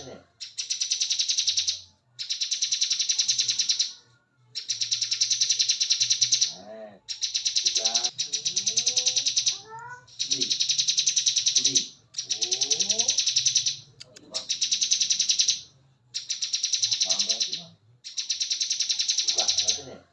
してねね。